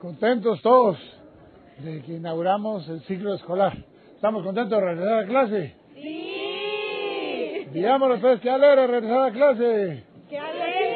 Contentos todos de que inauguramos el ciclo escolar. ¿Estamos contentos de regresar a clase? ¡Sí! Digámoslo pues, qué alegre regresar a clase. ¡Qué alegre!